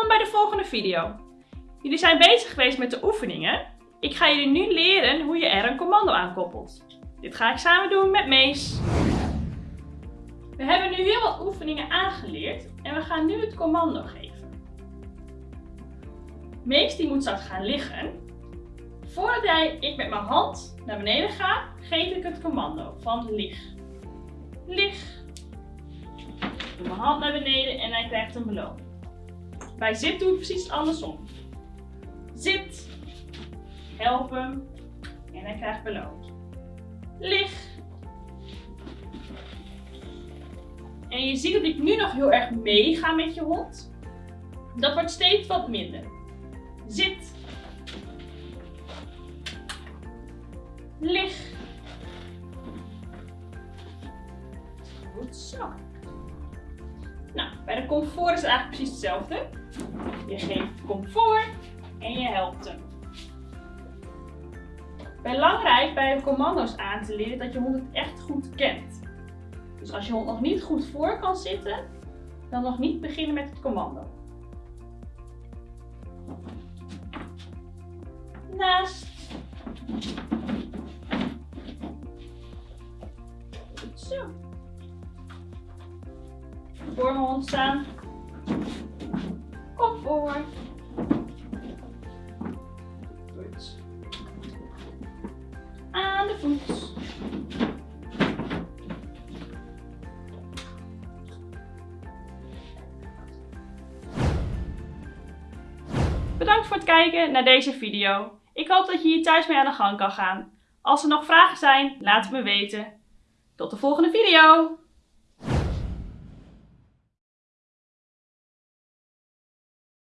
Welkom bij de volgende video. Jullie zijn bezig geweest met de oefeningen. Ik ga jullie nu leren hoe je er een commando aan koppelt. Dit ga ik samen doen met Mees. We hebben nu heel wat oefeningen aangeleerd en we gaan nu het commando geven. Mees die moet straks gaan liggen. Voordat jij, ik met mijn hand naar beneden ga, geef ik het commando van lig. Lig. Doe mijn hand naar beneden en hij krijgt een beloning. Bij zit doe ik precies andersom. Zit. Help hem. En hij krijgt beloond. Lig. En je ziet dat ik nu nog heel erg meega met je hond. Dat wordt steeds wat minder. Zit. Lig. Goed zo. Nou, bij de comfort is het eigenlijk precies hetzelfde. Je geeft comfort en je helpt hem. Belangrijk bij commando's aan te leren dat je hond het echt goed kent. Dus als je hond nog niet goed voor kan zitten, dan nog niet beginnen met het commando. Naast. Zo. Voor mijn hond staan. Kom voor. Goed. Aan de voet. Bedankt voor het kijken naar deze video. Ik hoop dat je hier thuis mee aan de gang kan gaan. Als er nog vragen zijn, laat het me weten. Tot de volgende video!